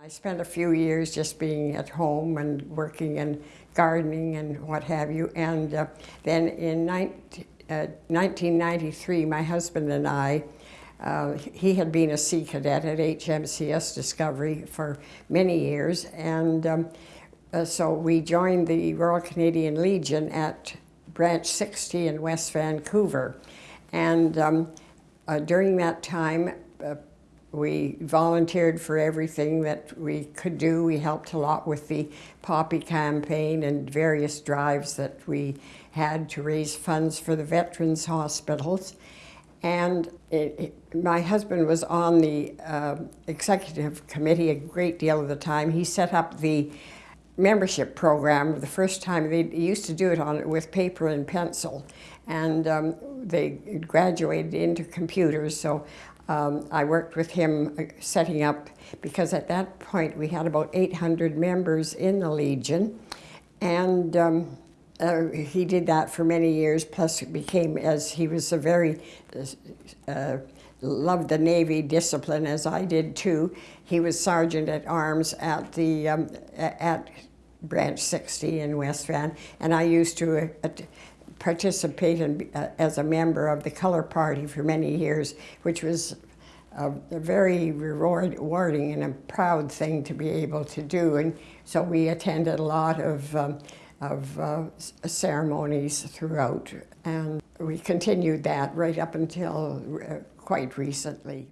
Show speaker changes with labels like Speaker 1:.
Speaker 1: I spent a few years just being at home and working and gardening and what have you. And uh, then in 19, uh, 1993, my husband and I, uh, he had been a Sea Cadet at HMCS Discovery for many years. And um, uh, so we joined the Royal Canadian Legion at Branch 60 in West Vancouver. And um, uh, during that time, uh, we volunteered for everything that we could do. We helped a lot with the Poppy campaign and various drives that we had to raise funds for the veterans hospitals. And it, it, my husband was on the uh, executive committee a great deal of the time. He set up the membership program the first time. They used to do it on with paper and pencil. And um, they graduated into computers. So um, I worked with him uh, setting up, because at that point we had about 800 members in the Legion. And um, uh, he did that for many years, plus became, as he was a very, uh, loved the Navy discipline, as I did too. He was Sergeant at Arms at the, um, at Branch 60 in West Van, and I used to uh, participate in, uh, as a member of the Color Party for many years, which was a, a, very rewarding and a proud thing to be able to do. And so we attended a lot of, um, of uh, ceremonies throughout. And we continued that right up until uh, quite recently.